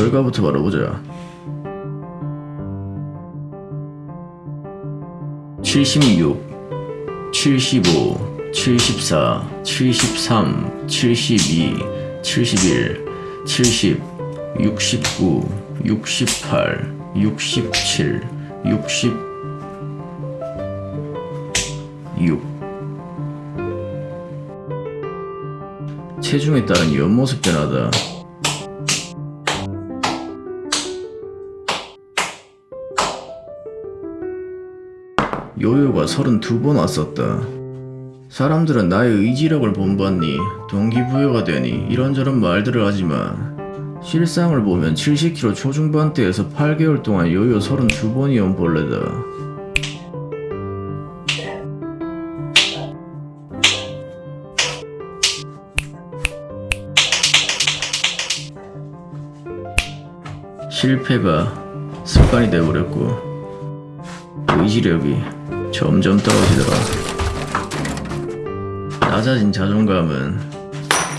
결과부터 바라보자. 76 75 74 73 72 71 70 69 68 67 60 6 체중에 따른 옆모습 변화다 요요가 32번 왔었다. 사람들은 나의 의지력을 본받니 동기부여가 되니 이런저런 말들을 하지만 실상을 보면 70kg 초중반대에서 8개월 동안 요요 32번이 온 벌레다. 실패가 습관이 돼버렸고 의지력이 점점 떨어지더라. 낮아진 자존감은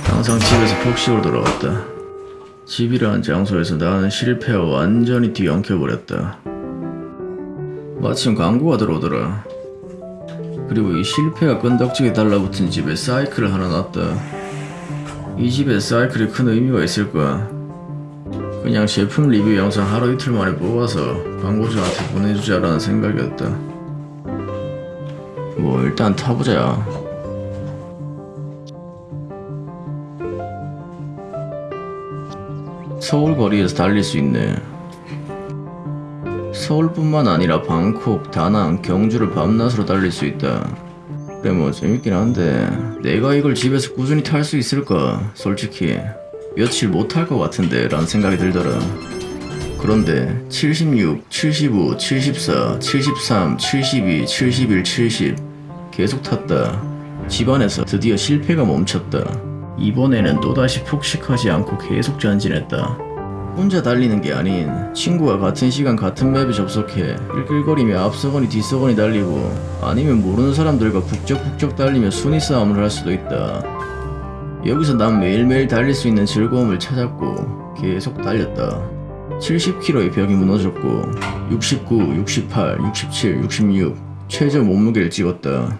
항상 집에서 폭식으로 돌아왔다. 집이라는 장소에서 나는 실패와 완전히 뒤엉켜버렸다. 마침 광고가 들어오더라. 그리고 이 실패가 끈덕지게 달라붙은 집에 사이클을 하나 놨다. 이 집에 사이클이 큰 의미가 있을까? 그냥 제품 리뷰 영상 하루 이틀 만에 뽑아서 광고주한테 보내주자라는 생각이었다. 뭐 일단 타보자. 서울 거리에서 달릴 수 있네. 서울뿐만 아니라 방콕, 다낭, 경주를 밤낮으로 달릴 수 있다. 그래 뭐 재밌긴 한데 내가 이걸 집에서 꾸준히 탈 수 있을까? 솔직히 며칠 못 탈 것 같은데 라는 생각이 들더라. 그런데 76, 75, 74, 73, 72, 71, 70 계속 탔다. 집안에서 드디어 실패가 멈췄다. 이번에는 또다시 폭식하지 않고 계속 전진했다. 혼자 달리는 게 아닌 친구와 같은 시간 같은 맵에 접속해 끌끌거리며 앞서거니 뒤서거니 달리고 아니면 모르는 사람들과 북적북적 달리며 순위 싸움을 할 수도 있다. 여기서 난 매일매일 달릴 수 있는 즐거움을 찾았고 계속 달렸다. 70kg의 벽이 무너졌고 69, 68, 67, 66 최저 몸무게를 찍었다.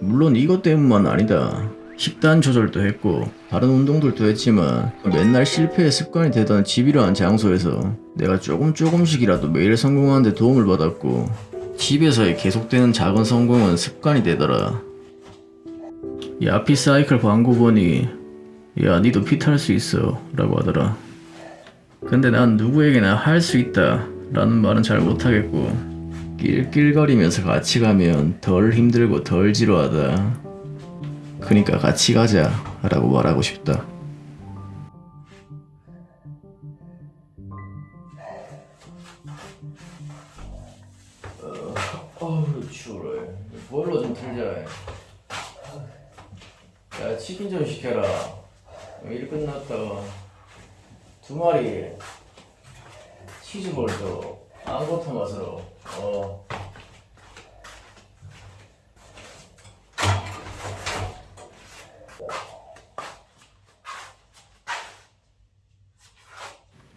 물론 이것 때문만 아니다. 식단 조절도 했고 다른 운동들도 했지만 맨날 실패의 습관이 되던 집이라는 장소에서 내가 조금 조금씩이라도 매일 성공하는 데 도움을 받았고 집에서의 계속되는 작은 성공은 습관이 되더라. 야피 사이클 광고 보니 야 니도 피탈 수 있어 라고 하더라. 근데 난 누구에게나 할 수 있다 라는 말은 잘 못하겠고 낄낄거리면서 같이 가면 덜 힘들고 덜 지루하다. 그니까 같이 가자 라고 말하고 싶다. 추워라 보일러 좀 틀자 야 치킨 좀 시켜라. 일 끝났다. 두 마리 치즈볼도 아무것도 맛으로. 어.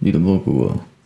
니도 먹어 그거